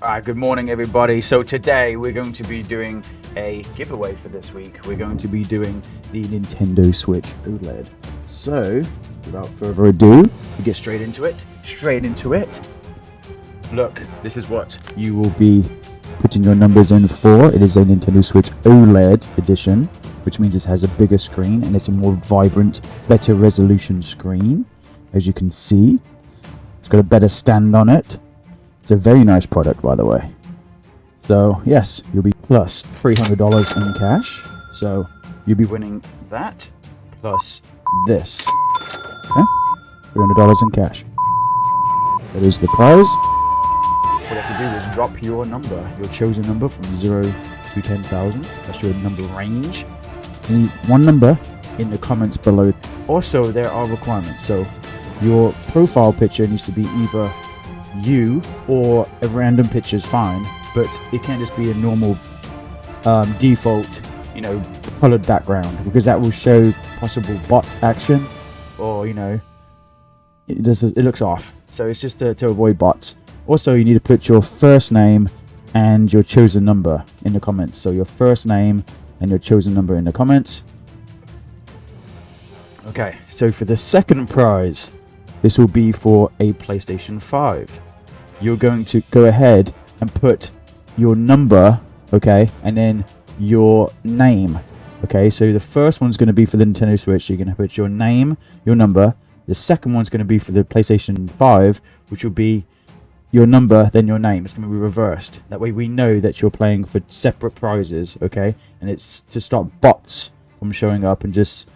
Alright, good morning everybody. So today we're going to be doing a giveaway for this week. We're going to be doing the Nintendo Switch OLED. So, without further ado, we get straight into it. Straight into it. Look, this is what you will be putting your numbers in for. It is a Nintendo Switch OLED edition, which means it has a bigger screen and it's a more vibrant, better resolution screen, as you can see. It's got a better stand on it. It's a very nice product, by the way. So, yes, you'll be plus $300 in cash. So, you'll be winning that plus this. Okay? $300 in cash. That is the prize. All you have to do is drop your number, your chosen number from 0 to 10,000. That's your number range. You one number in the comments below. Also, there are requirements. So, your profile picture needs to be either you or a random picture is fine, but it can't just be a normal um, default, you know, colored background because that will show possible bot action or, you know, it, does, it looks off. So it's just to, to avoid bots. Also, you need to put your first name and your chosen number in the comments. So your first name and your chosen number in the comments. Okay, so for the second prize, this will be for a PlayStation 5. You're going to go ahead and put your number, okay, and then your name. Okay, so the first one's going to be for the Nintendo Switch. You're going to put your name, your number. The second one's going to be for the PlayStation 5, which will be your number, then your name. It's going to be reversed. That way we know that you're playing for separate prizes, okay? And it's to stop bots from showing up and just,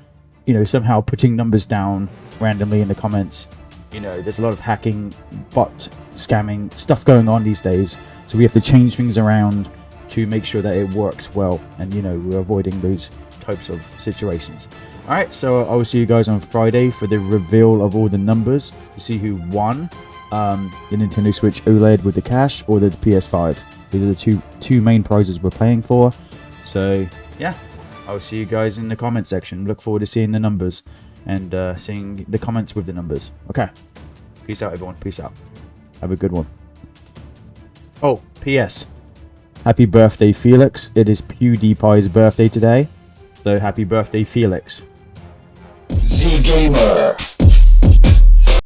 you know, somehow putting numbers down randomly in the comments. You know, there's a lot of hacking, bot scamming stuff going on these days. So we have to change things around to make sure that it works well. And, you know, we're avoiding those types of situations. Alright, so I will see you guys on Friday for the reveal of all the numbers to see who won um, the Nintendo Switch OLED with the cash or the PS5. These are the two two main prizes we're playing for. So yeah, I'll see you guys in the comment section. Look forward to seeing the numbers and uh, seeing the comments with the numbers. Okay, peace out, everyone. Peace out. Have a good one. Oh, P.S. Happy birthday, Felix. It is PewDiePie's birthday today. So happy birthday, Felix. The Gamer.